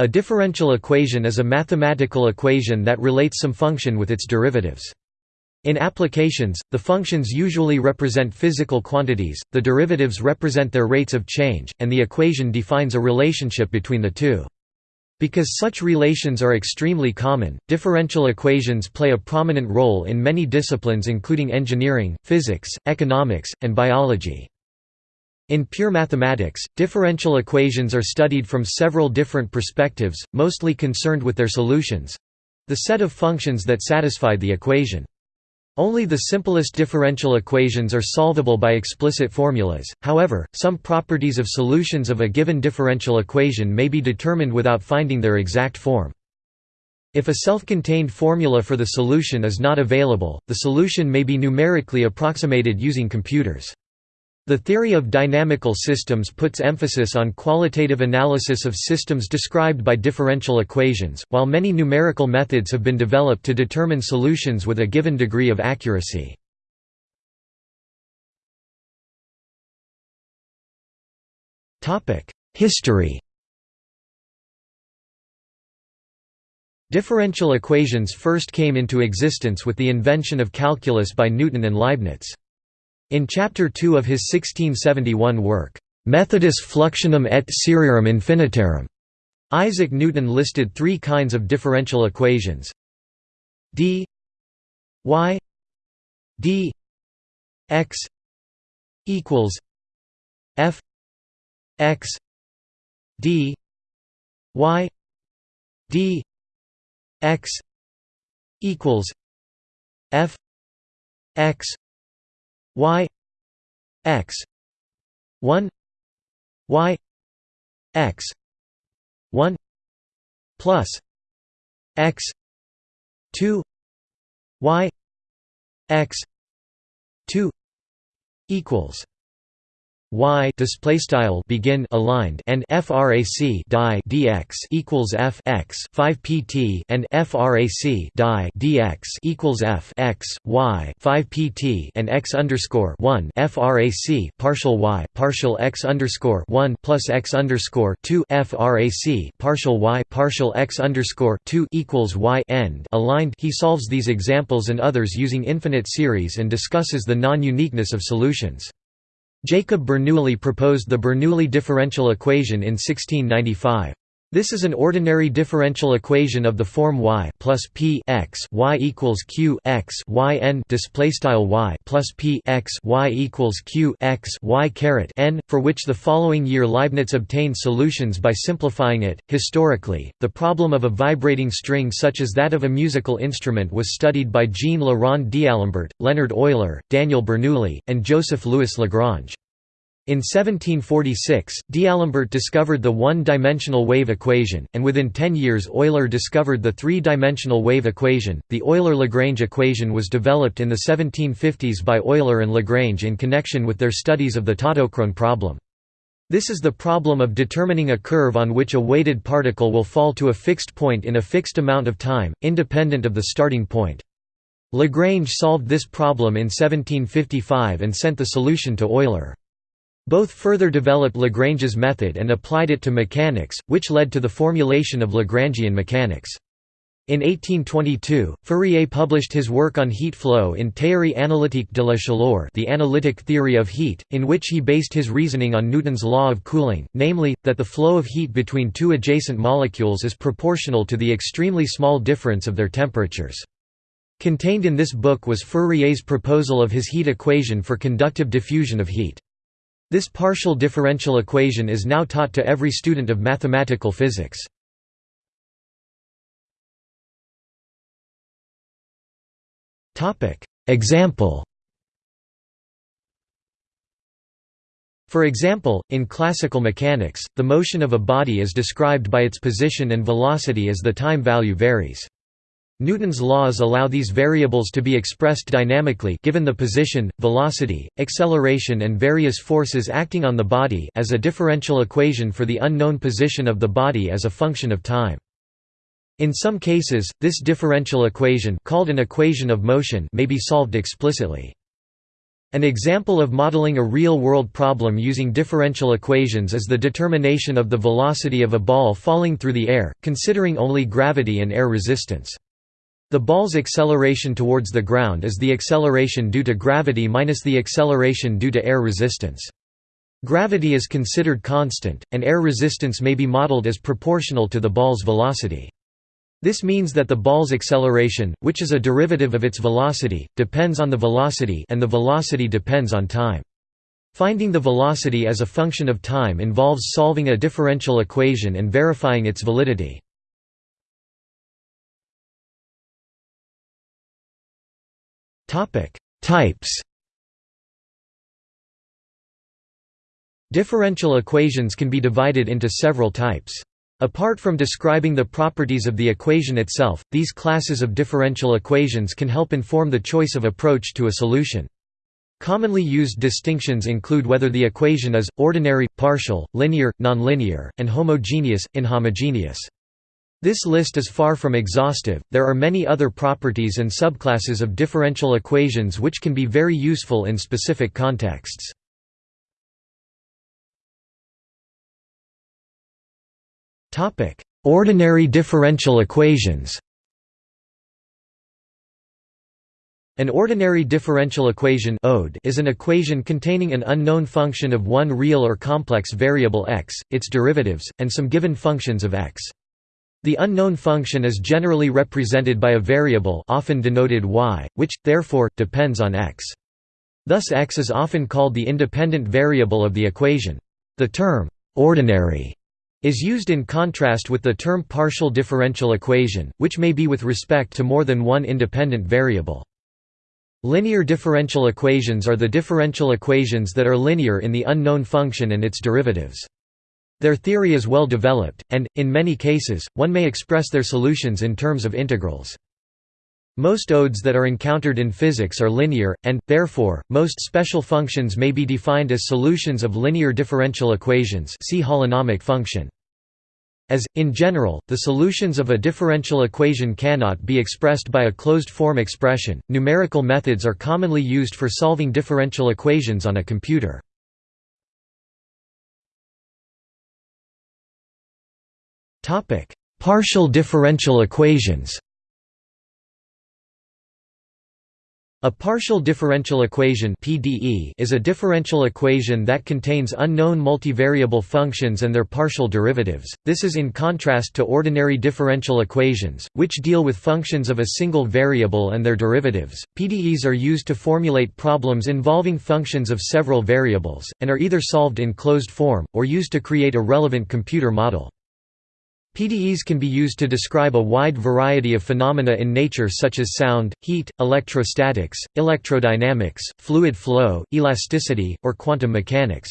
A differential equation is a mathematical equation that relates some function with its derivatives. In applications, the functions usually represent physical quantities, the derivatives represent their rates of change, and the equation defines a relationship between the two. Because such relations are extremely common, differential equations play a prominent role in many disciplines including engineering, physics, economics, and biology. In pure mathematics, differential equations are studied from several different perspectives, mostly concerned with their solutions—the set of functions that satisfy the equation. Only the simplest differential equations are solvable by explicit formulas, however, some properties of solutions of a given differential equation may be determined without finding their exact form. If a self-contained formula for the solution is not available, the solution may be numerically approximated using computers. The theory of dynamical systems puts emphasis on qualitative analysis of systems described by differential equations, while many numerical methods have been developed to determine solutions with a given degree of accuracy. History Differential equations first came into existence with the invention of calculus by Newton and Leibniz. In Chapter 2 of his 1671 work, Methodus Fluxionum et Serierum Infinitarum, Isaac Newton listed three kinds of differential equations. D y d x equals f x d y d x equals f x y x 1 y x 1 plus x 2 y x 2 equals y display style begin aligned and frac die dx equals f x 5 pt and frac die dx equals f x y 5 pt and x underscore 1 frac partial y partial x underscore 1 plus x underscore 2 frac partial y partial x underscore 2 equals y end aligned. He solves these examples and others using infinite series and discusses the non-uniqueness of solutions. Jacob Bernoulli proposed the Bernoulli differential equation in 1695. This is an ordinary differential equation of the form y plus p x y equals q x y n display style y plus p x y equals q x y caret n, for which the following year Leibniz obtained solutions by simplifying it. Historically, the problem of a vibrating string such as that of a musical instrument was studied by Jean Rond d'Alembert, Leonhard Euler, Daniel Bernoulli, and Joseph Louis Lagrange. In 1746, D'Alembert discovered the one-dimensional wave equation, and within ten years Euler discovered the three-dimensional wave equation. The Euler-Lagrange equation was developed in the 1750s by Euler and Lagrange in connection with their studies of the tautochrone problem. This is the problem of determining a curve on which a weighted particle will fall to a fixed point in a fixed amount of time, independent of the starting point. Lagrange solved this problem in 1755 and sent the solution to Euler. Both further developed Lagrange's method and applied it to mechanics, which led to the formulation of Lagrangian mechanics. In 1822, Fourier published his work on heat flow in Théorie analytique de la chaleur the analytic theory of heat, in which he based his reasoning on Newton's law of cooling, namely, that the flow of heat between two adjacent molecules is proportional to the extremely small difference of their temperatures. Contained in this book was Fourier's proposal of his heat equation for conductive diffusion of heat. This partial differential equation is now taught to every student of mathematical physics. Example For example, in classical mechanics, the motion of a body is described by its position and velocity as the time value varies. Newton's laws allow these variables to be expressed dynamically given the position, velocity, acceleration and various forces acting on the body as a differential equation for the unknown position of the body as a function of time. In some cases, this differential equation called an equation of motion may be solved explicitly. An example of modeling a real-world problem using differential equations is the determination of the velocity of a ball falling through the air, considering only gravity and air resistance. The ball's acceleration towards the ground is the acceleration due to gravity minus the acceleration due to air resistance. Gravity is considered constant, and air resistance may be modeled as proportional to the ball's velocity. This means that the ball's acceleration, which is a derivative of its velocity, depends on the velocity and the velocity depends on time. Finding the velocity as a function of time involves solving a differential equation and verifying its validity. Topic: Types. Differential equations can be divided into several types. Apart from describing the properties of the equation itself, these classes of differential equations can help inform the choice of approach to a solution. Commonly used distinctions include whether the equation is, ordinary, partial, linear, nonlinear, and homogeneous, inhomogeneous. This list is far from exhaustive, there are many other properties and subclasses of differential equations which can be very useful in specific contexts. Ordinary differential equations An ordinary differential equation is an equation containing an unknown function of one real or complex variable x, its derivatives, and some given functions of x. The unknown function is generally represented by a variable often denoted y, which, therefore, depends on x. Thus x is often called the independent variable of the equation. The term, ordinary, is used in contrast with the term partial differential equation, which may be with respect to more than one independent variable. Linear differential equations are the differential equations that are linear in the unknown function and its derivatives. Their theory is well developed, and, in many cases, one may express their solutions in terms of integrals. Most ODEs that are encountered in physics are linear, and, therefore, most special functions may be defined as solutions of linear differential equations see holonomic function. As, in general, the solutions of a differential equation cannot be expressed by a closed-form expression, numerical methods are commonly used for solving differential equations on a computer. Topic: Partial differential equations. A partial differential equation (PDE) is a differential equation that contains unknown multivariable functions and their partial derivatives. This is in contrast to ordinary differential equations, which deal with functions of a single variable and their derivatives. PDEs are used to formulate problems involving functions of several variables and are either solved in closed form or used to create a relevant computer model. PDEs can be used to describe a wide variety of phenomena in nature such as sound, heat, electrostatics, electrodynamics, fluid flow, elasticity, or quantum mechanics.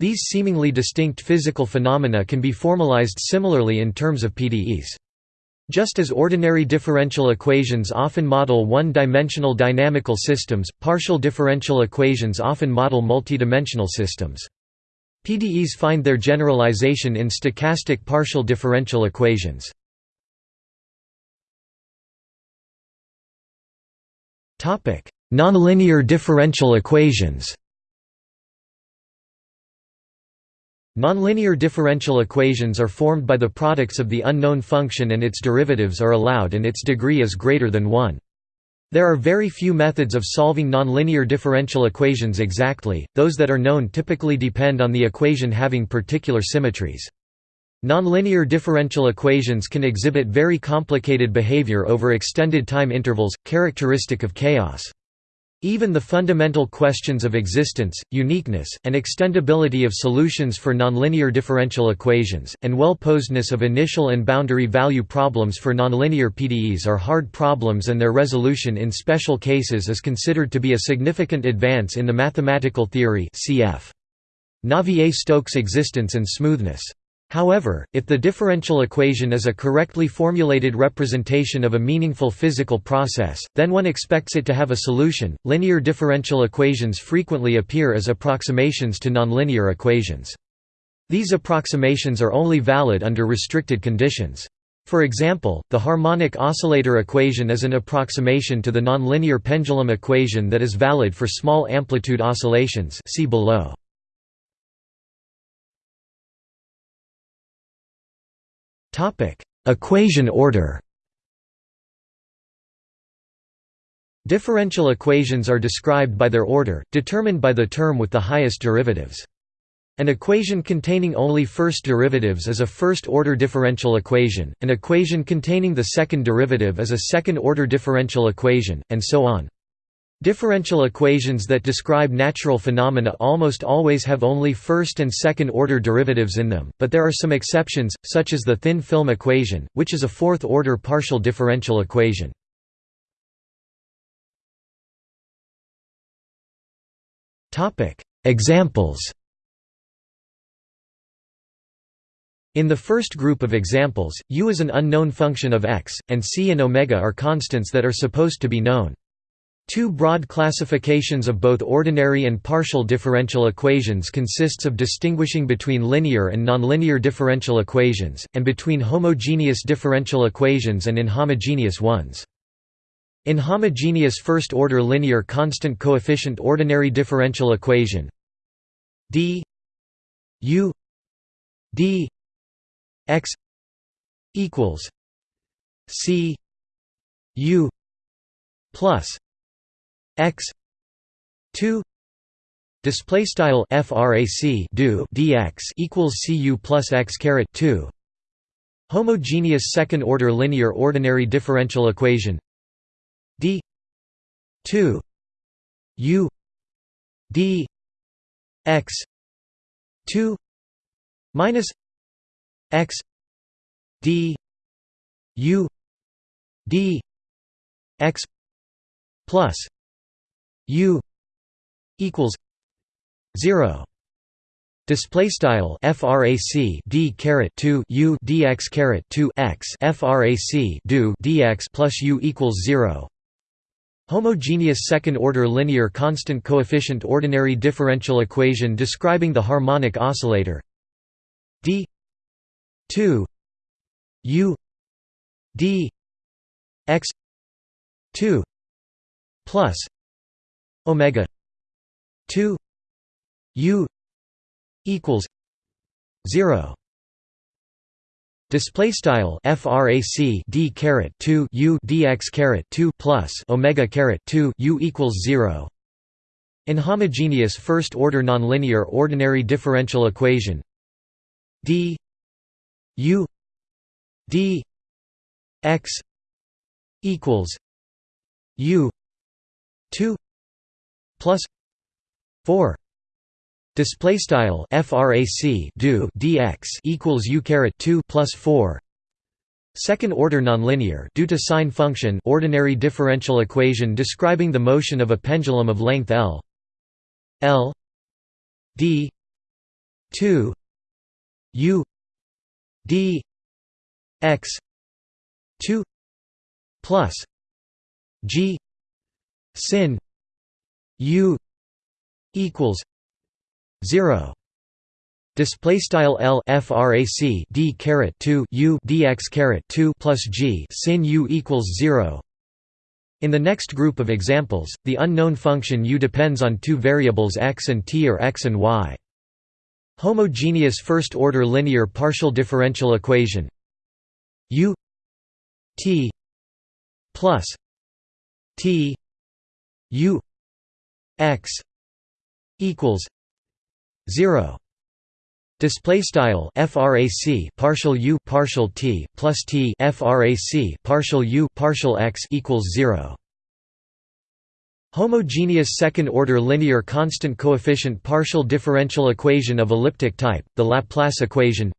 These seemingly distinct physical phenomena can be formalized similarly in terms of PDEs. Just as ordinary differential equations often model one-dimensional dynamical systems, partial differential equations often model multidimensional systems. PDEs find their generalization in stochastic partial differential equations. Nonlinear differential equations Nonlinear differential equations are formed by the products of the unknown function and its derivatives are allowed and its degree is greater than 1. There are very few methods of solving nonlinear differential equations exactly, those that are known typically depend on the equation having particular symmetries. Nonlinear differential equations can exhibit very complicated behavior over extended time intervals, characteristic of chaos. Even the fundamental questions of existence, uniqueness, and extendability of solutions for nonlinear differential equations, and well-posedness of initial and boundary value problems for nonlinear PDEs are hard problems and their resolution in special cases is considered to be a significant advance in the mathematical theory cf. Navier-Stokes existence and smoothness. However, if the differential equation is a correctly formulated representation of a meaningful physical process, then one expects it to have a solution. Linear differential equations frequently appear as approximations to nonlinear equations. These approximations are only valid under restricted conditions. For example, the harmonic oscillator equation is an approximation to the nonlinear pendulum equation that is valid for small amplitude oscillations see below. Equation order Differential equations are described by their order, determined by the term with the highest derivatives. An equation containing only first derivatives is a first-order differential equation, an equation containing the second derivative is a second-order differential equation, and so on. Differential equations that describe natural phenomena almost always have only first and second-order derivatives in them, but there are some exceptions, such as the thin film equation, which is a fourth-order partial differential equation. Examples In the first group of examples, u is an unknown function of x, and c and omega are constants that are supposed to be known. Two broad classifications of both ordinary and partial differential equations consists of distinguishing between linear and nonlinear differential equations, and between homogeneous differential equations and inhomogeneous ones. Inhomogeneous first-order linear constant coefficient ordinary differential equation d u d x equals c u plus x 2 display style frac do dx equals cu plus x caret 2 homogeneous second order linear ordinary differential equation d 2 u d x 2 minus x d u d x plus u equals 0 Display style frac d caret 2 u dx caret 2 x frac do dx plus u equals 0 Homogeneous second-order linear constant coefficient ordinary differential equation describing the harmonic oscillator. D 2 u d x 2 plus omega 2 u equals 0 Display style frac d caret 2 u dx caret 2 plus omega caret 2 u equals 0. Inhomogeneous first order nonlinear ordinary differential equation d u d x equals u 2 plus 4 Display style frac do dx equals u caret 2 plus 4. Second order nonlinear due to sine function ordinary differential equation describing the motion of a pendulum of length L. L. D. 2 u. D. X. 2 plus g. Sin u equals 0 display style L frac d caret 2 u dx caret 2 plus g sin u equals 0 in the next group of examples the unknown function u depends on two variables x and t or x and y. Homogeneous first order linear partial differential equation u t plus t u x equals 0 display style frac partial u partial t plus t frac partial u partial x equals 0 Homogeneous second-order linear constant coefficient partial differential equation of elliptic type, the Laplace equation.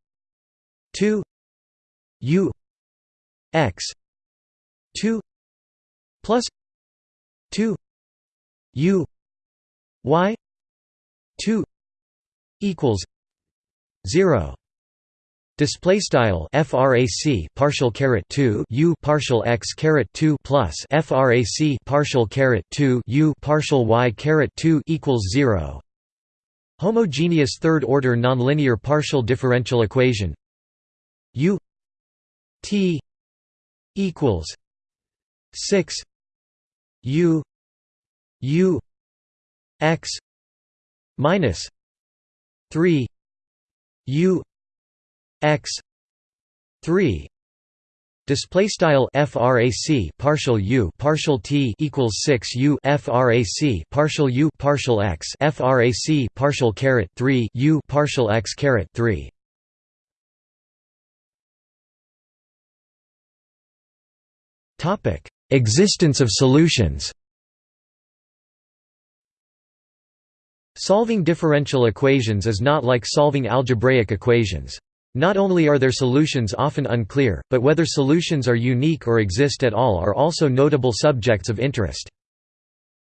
2 u x 2 plus 2 u y 2 equals 0 display style frac partial caret 2 u partial x caret 2 plus frac partial caret 2 u partial y caret 2 equals 0 homogeneous third order nonlinear partial differential equation. U T equals six U U X minus three U X three Display style frac partial u partial t equals 6 u frac partial u partial x frac partial caret 3 u partial x caret 3 Topic Existence of solutions Solving differential equations is not like solving algebraic equations. Not only are their solutions often unclear, but whether solutions are unique or exist at all are also notable subjects of interest.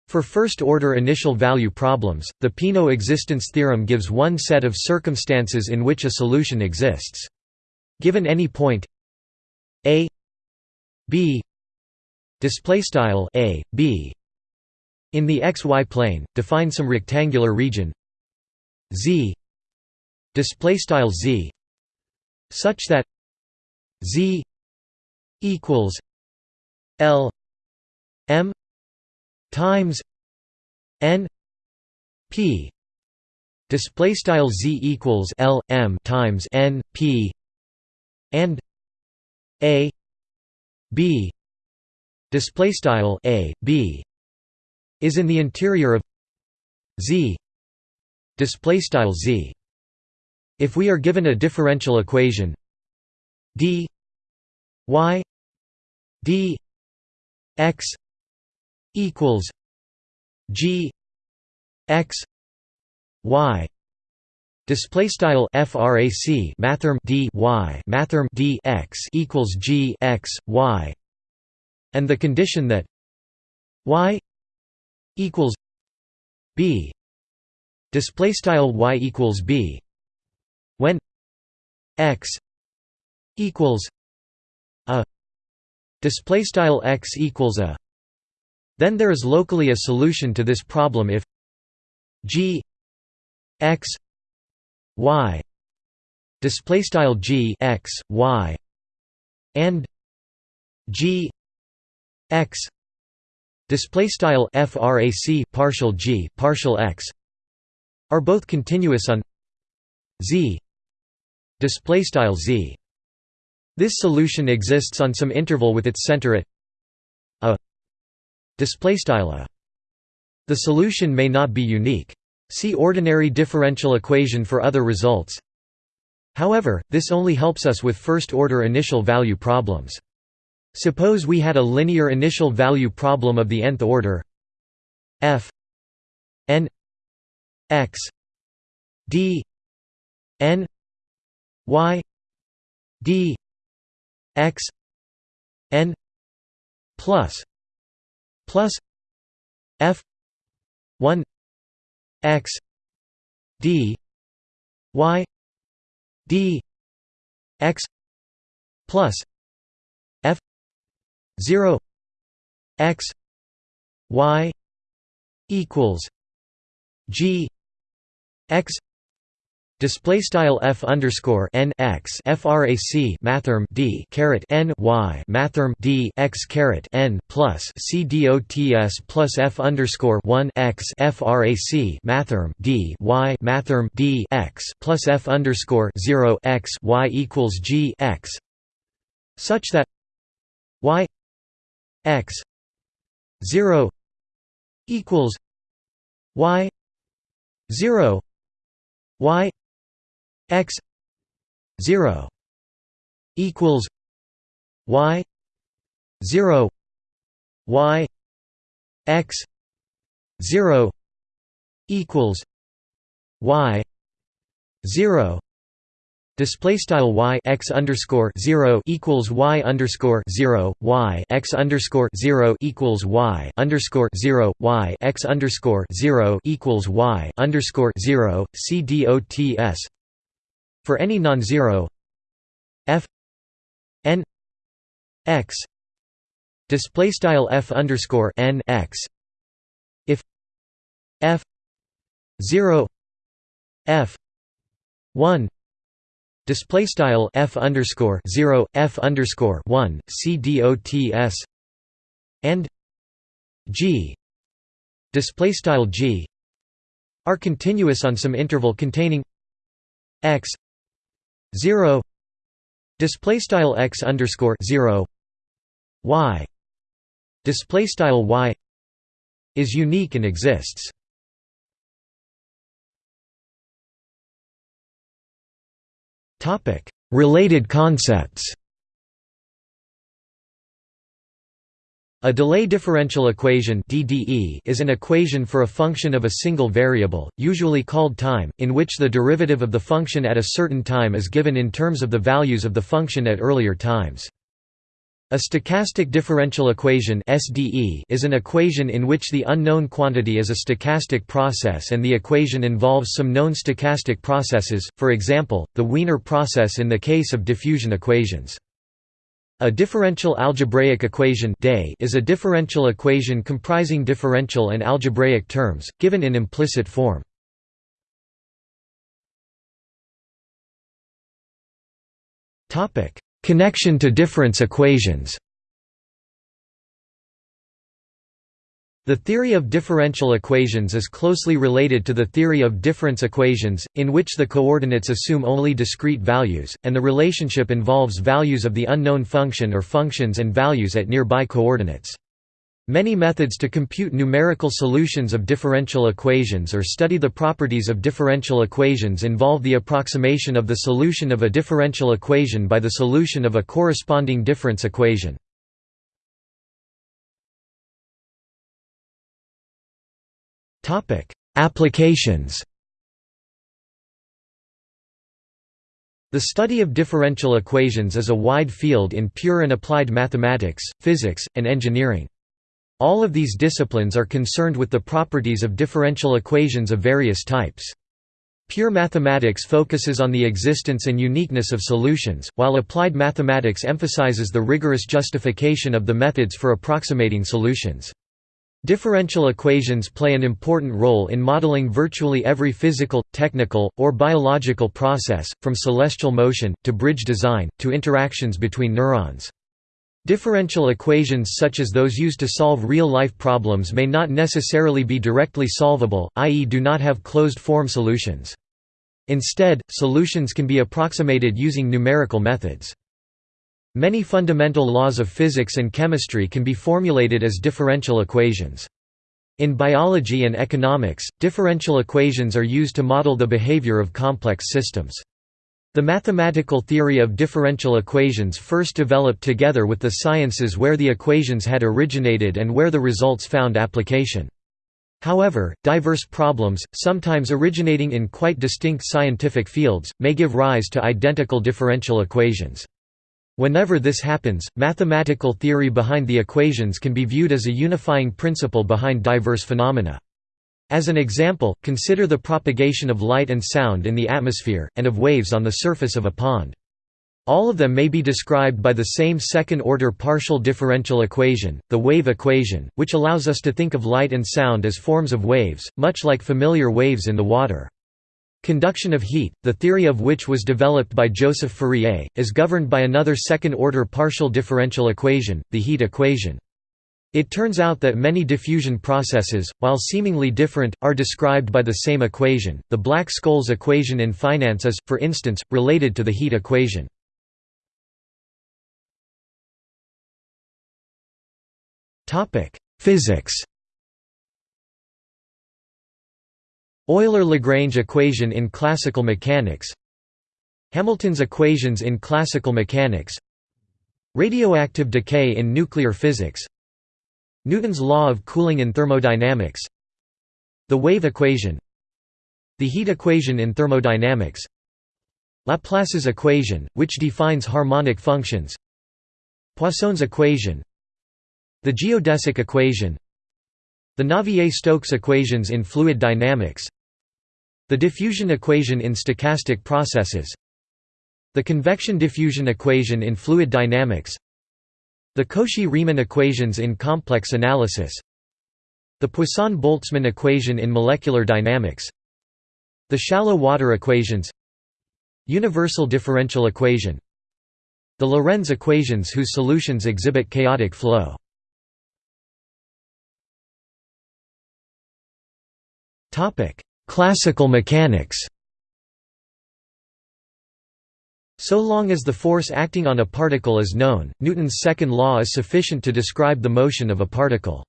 For first-order initial value problems, the Peano existence theorem gives one set of circumstances in which a solution exists. Given any point a b display style a b in the xy plane define some rectangular region. Z. Display style z. Such that z equals l m times n p. Display style z equals l m times n p. And a b. Display style a b is in the interior of z. Display style z. If we are given a differential equation d y d x equals g x y. Display style frac mathrm d y mathrm d x equals g x y. And the condition that y equals b. Display style y equals b. When x equals a. Display style x equals a. Then there is locally a solution to this problem if g x y display style g x y and g x display style frac partial g partial x are both continuous on z. Display style z. This solution exists on some interval with its center at a. Display style a. The solution may not be unique. See ordinary differential equation for other results. However this only helps us with first order initial value problems Suppose we had a linear initial value problem of the nth order. F n x d n y d x n plus plus f 1 x d y d x plus 0 x y equals g x Display style f underscore n x frac mathrm d caret n y mathrm d x caret n plus c dots plus f underscore one x frac mathrm d y mathrm d x plus f underscore zero x y equals g x such that y x 0 equals y 0 y x 0 equals y 0 y x 0 equals y 0 Display style y x underscore zero equals y underscore zero y x underscore zero equals y underscore zero y x underscore zero equals y underscore zero c dots for any non-zero f n x. Display style f underscore n x. If f zero f one display style f underscore 0 f underscore 1 c and g. Display style g are continuous on some interval containing x 0 display style x underscore 0 y. Display style y is unique and exists topic related concepts A delay differential equation (DDE) is an equation for a function of a single variable, usually called time, in which the derivative of the function at a certain time is given in terms of the values of the function at earlier times. A stochastic differential equation (SDE) is an equation in which the unknown quantity is a stochastic process and the equation involves some known stochastic processes, for example, the Wiener process in the case of diffusion equations. A differential algebraic equation is a differential equation comprising differential and algebraic terms, given in implicit form. Connection to difference equations The theory of differential equations is closely related to the theory of difference equations, in which the coordinates assume only discrete values, and the relationship involves values of the unknown function or functions and values at nearby coordinates. Many methods to compute numerical solutions of differential equations or study the properties of differential equations involve the approximation of the solution of a differential equation by the solution of a corresponding difference equation. Applications The study of differential equations is a wide field in pure and applied mathematics, physics, and engineering. All of these disciplines are concerned with the properties of differential equations of various types. Pure mathematics focuses on the existence and uniqueness of solutions, while applied mathematics emphasizes the rigorous justification of the methods for approximating solutions. Differential equations play an important role in modeling virtually every physical, technical, or biological process, from celestial motion, to bridge design, to interactions between neurons. Differential equations such as those used to solve real-life problems may not necessarily be directly solvable, i.e. do not have closed-form solutions. Instead, solutions can be approximated using numerical methods. Many fundamental laws of physics and chemistry can be formulated as differential equations. In biology and economics, differential equations are used to model the behavior of complex systems. The mathematical theory of differential equations first developed together with the sciences where the equations had originated and where the results found application. However, diverse problems, sometimes originating in quite distinct scientific fields, may give rise to identical differential equations. Whenever this happens, mathematical theory behind the equations can be viewed as a unifying principle behind diverse phenomena. As an example, consider the propagation of light and sound in the atmosphere, and of waves on the surface of a pond. All of them may be described by the same second-order partial differential equation, the wave equation, which allows us to think of light and sound as forms of waves, much like familiar waves in the water. Conduction of heat, the theory of which was developed by Joseph Fourier, is governed by another second-order partial differential equation, the heat equation. It turns out that many diffusion processes, while seemingly different, are described by the same equation. The Black-Scholes equation in finance is, for instance, related to the heat equation. Topic: Physics Euler-Lagrange equation in classical mechanics Hamilton's equations in classical mechanics Radioactive decay in nuclear physics Newton's law of cooling in thermodynamics. The wave equation. The heat equation in thermodynamics. Laplace's equation, which defines harmonic functions. Poisson's equation. The geodesic equation. The Navier-Stokes equations in fluid dynamics. The diffusion equation in stochastic processes. The convection-diffusion equation in fluid dynamics The Cauchy-Riemann equations in complex analysis. The Poisson-Boltzmann equation in molecular dynamics. The shallow water equations. Universal differential equation. The Lorenz equations whose solutions exhibit chaotic flow. Classical mechanics So long as the force acting on a particle is known, Newton's second law is sufficient to describe the motion of a particle.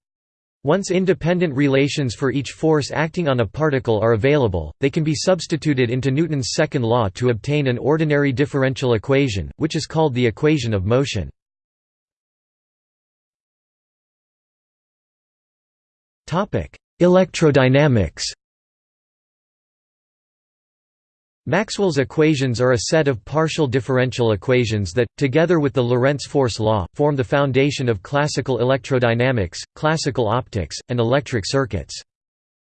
Once independent relations for each force acting on a particle are available, they can be substituted into Newton's second law to obtain an ordinary differential equation, which is called the equation of motion. Electrodynamics Maxwell's equations are a set of partial differential equations that, together with the Lorentz force law, form the foundation of classical electrodynamics, classical optics, and electric circuits.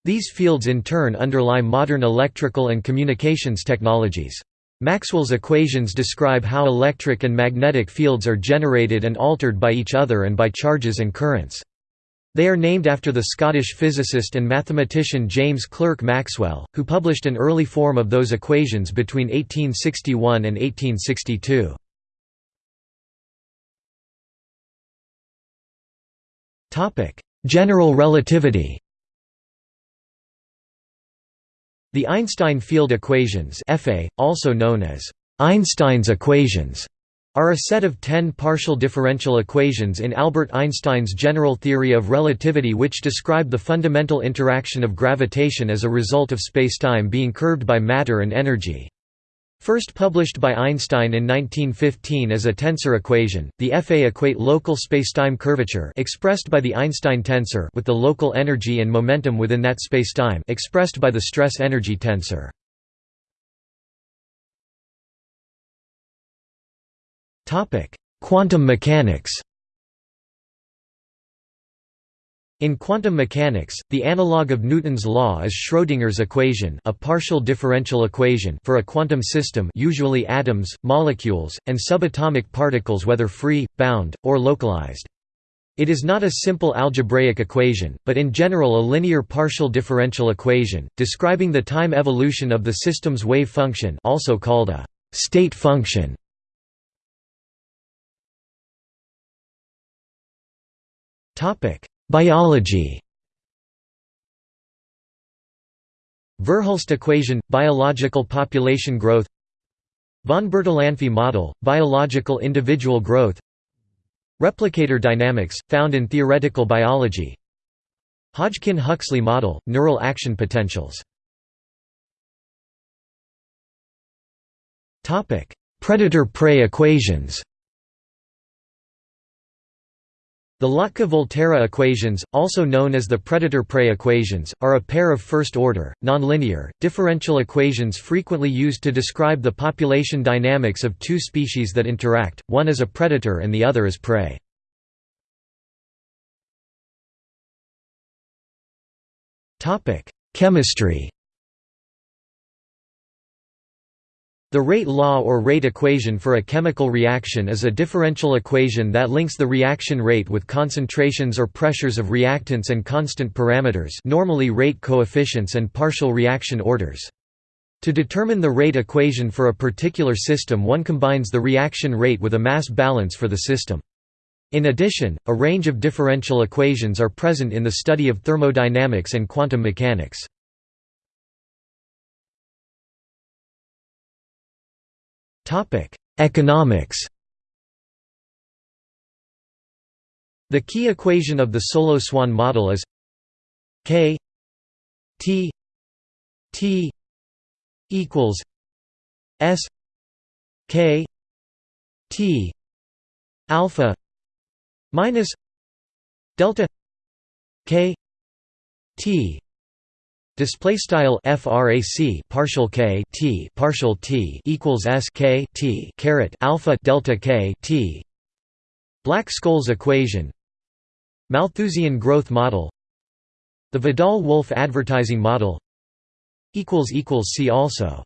These fields in turn underlie modern electrical and communications technologies. Maxwell's equations describe how electric and magnetic fields are generated and altered by each other and by charges and currents. They are named after the Scottish physicist and mathematician James Clerk Maxwell, who published an early form of those equations between 1861 and 1862. General relativity The Einstein field equations also known as Einstein's equations are a set of ten partial differential equations in Albert Einstein's general theory of relativity which describe the fundamental interaction of gravitation as a result of spacetime being curved by matter and energy. First published by Einstein in 1915 as a tensor equation, the EFE equate local spacetime curvature expressed by the Einstein tensor with the local energy and momentum within that spacetime expressed by the stress-energy tensor. Topic: Quantum mechanics. In quantum mechanics, the analog of Newton's law is Schrödinger's equation, a partial differential equation for a quantum system, usually atoms, molecules, and subatomic particles whether free, bound, or localized. It is not a simple algebraic equation, but in general a linear partial differential equation, describing the time evolution of the system's wave function also called a state function. Topic: Biology. Verhulst equation biological population growth. Von Bertalanffy model biological individual growth. Replicator dynamics found in theoretical biology. Hodgkin-Huxley model neural action potentials. Topic: Predator-prey equations The Lotka-Volterra equations, also known as the predator-prey equations, are a pair of first-order, nonlinear, differential equations frequently used to describe the population dynamics of two species that interact, one as a predator and the other as prey. Chemistry The rate law or rate equation for a chemical reaction is a differential equation that links the reaction rate with concentrations or pressures of reactants and constant parameters normally rate coefficients and partial reaction orders. To determine the rate equation for a particular system one combines the reaction rate with a mass balance for the system. In addition, a range of differential equations are present in the study of thermodynamics and quantum mechanics. Economics. The key equation of the Solow-Swan model is K T T equals S K T alpha minus delta K T Display style frac partial k t partial t equals s k t caret alpha delta k t. Black-Scholes equation. Malthusian growth model. The Vidale-Wolfe advertising model. Equals equals see also.